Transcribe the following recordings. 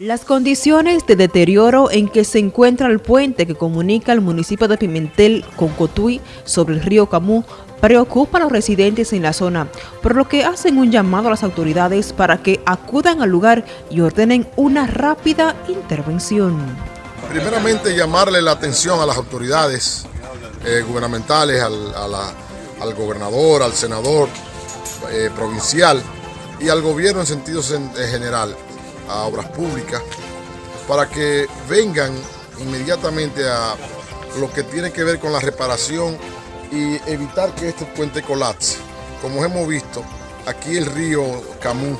Las condiciones de deterioro en que se encuentra el puente que comunica el municipio de Pimentel con Cotuí sobre el río Camú preocupa a los residentes en la zona, por lo que hacen un llamado a las autoridades para que acudan al lugar y ordenen una rápida intervención. Primeramente llamarle la atención a las autoridades eh, gubernamentales, al, gobernador, al senador eh, provincial y al gobierno en sentido general a obras públicas para que vengan inmediatamente a lo que tiene que ver con la reparación y evitar que este puente colapse. Como hemos visto, aquí el río Camú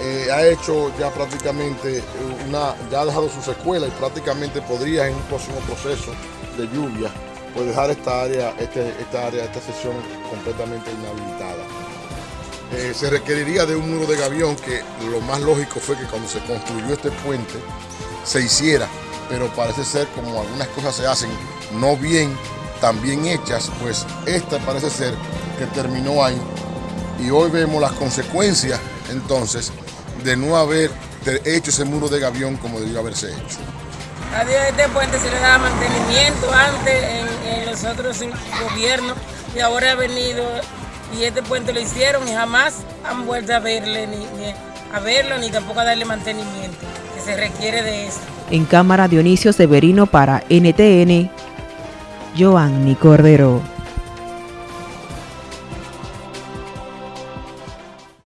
eh, ha hecho ya prácticamente una, ya ha dejado su secuela y prácticamente podría en un próximo proceso de lluvia pues dejar esta área, este, esta área, esta sección completamente inhabilitada. Eh, se requeriría de un muro de gavión que lo más lógico fue que cuando se construyó este puente se hiciera, pero parece ser como algunas cosas se hacen no bien, tan bien hechas, pues esta parece ser que terminó ahí y hoy vemos las consecuencias entonces de no haber hecho ese muro de gavión como debió haberse hecho. A este puente se le daba mantenimiento antes en, en los otros gobiernos y ahora ha venido y este puente lo hicieron y jamás han vuelto a verle ni, a verlo ni tampoco a darle mantenimiento que se requiere de eso. En cámara Dionisio Severino para NTN, Joanny Cordero.